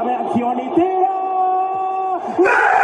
esta reacción y tira. Y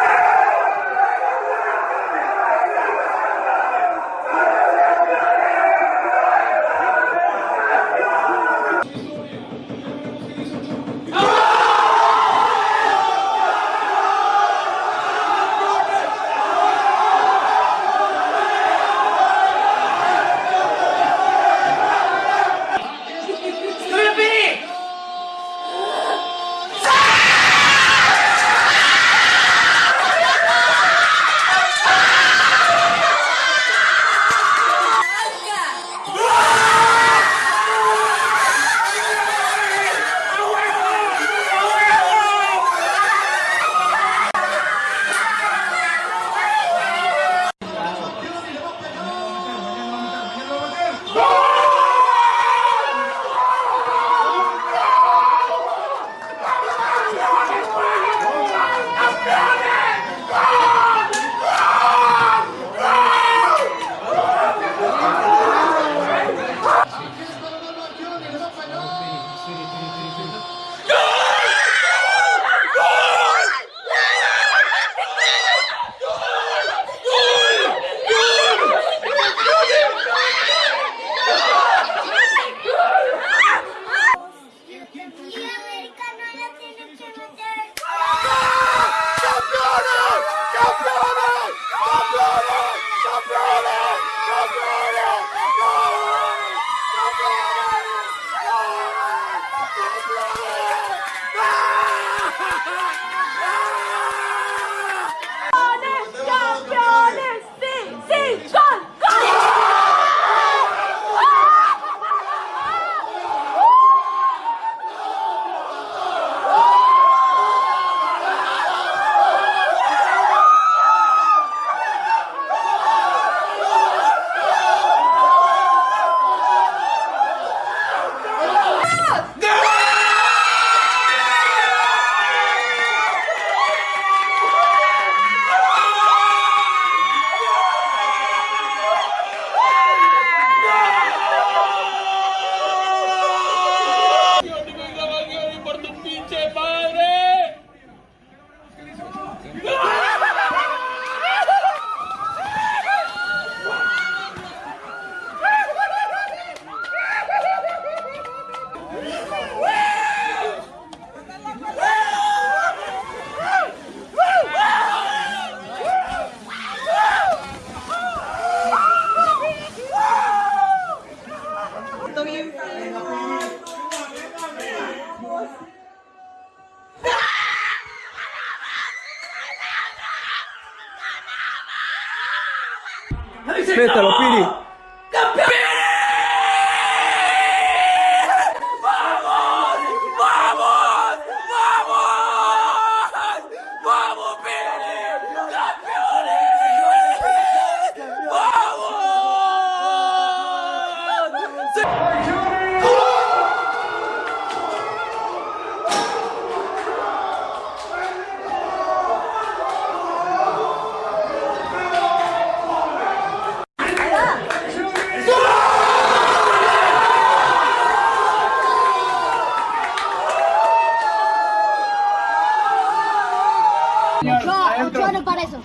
Pétalo, Piri. No, ocho no para eso.